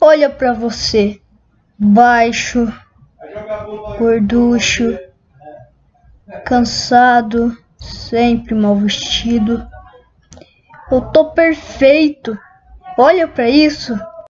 Olha pra você, baixo, gorducho, cansado, sempre mal vestido. Eu tô perfeito. Olha pra isso.